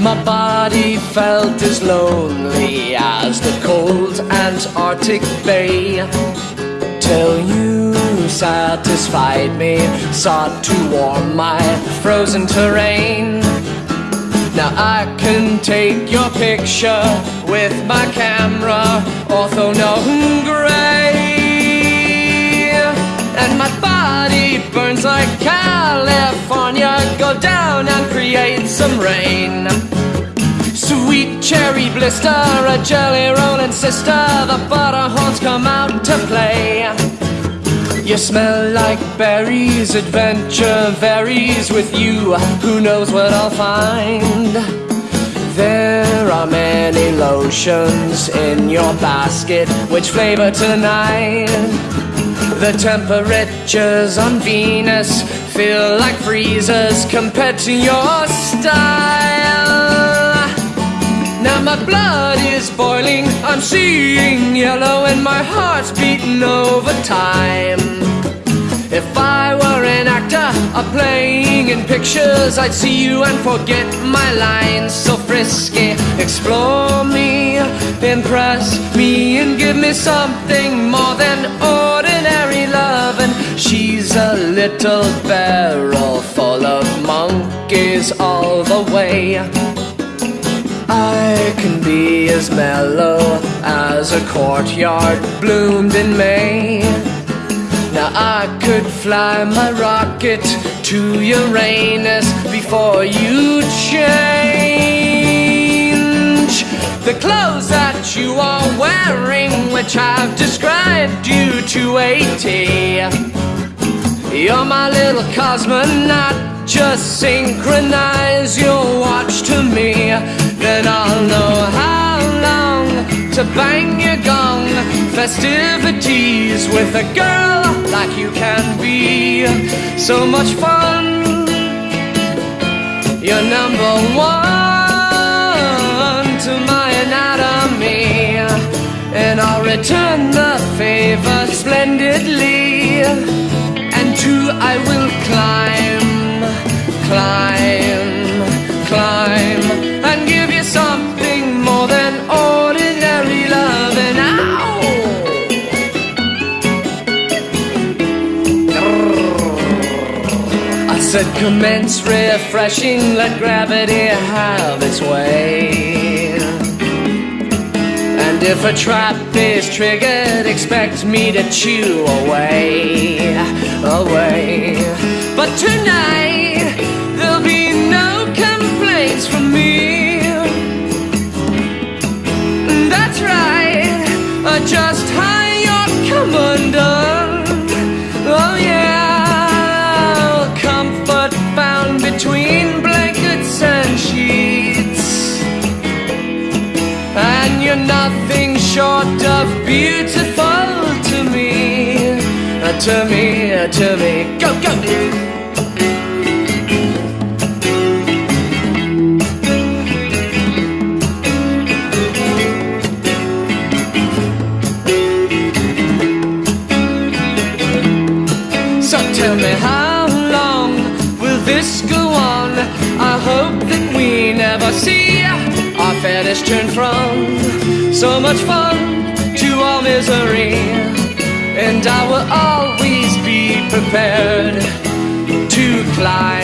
my body felt as lonely as the cold Antarctic bay. Till you satisfied me, sought to warm my frozen terrain. Now I can take your picture with my camera, ortho no gray. And my body burns like California. Down and create some rain. Sweet cherry blister, a jelly rolling sister. The butter horns come out to play. You smell like berries, adventure varies with you. Who knows what I'll find? There are many lotions in your basket. Which flavor tonight? The temperatures on Venus feel like freezers compared to your style. Now my blood is boiling, I'm seeing yellow, and my heart's beating overtime. If I were an actor or playing in pictures, I'd see you and forget my lines. So frisky, explore me, impress me, and give me something more than ordinary little barrel full of monkeys all the way. I can be as mellow as a courtyard bloomed in May. Now I could fly my rocket to Uranus before you change the clothes that you are wearing, which I've described you to a T. You're my little cosmonaut. Just synchronize your watch to me, then I'll know how long to bang your gong. Festivities with a girl like you can be so much fun. You're number one to my anatomy, and I'll return the favor splendidly. I will climb, climb, climb, and give you something more than ordinary love. And ow! I said, commence refreshing, let gravity have its way. And if a trap is triggered, expect me to chew away, away. But tonight, nothing short of beautiful to me, uh, to me, uh, to me. Go, go. So tell me how long will this go on? I hope that we never see our fetish turn from so much fun to all misery. And I will always be prepared to climb,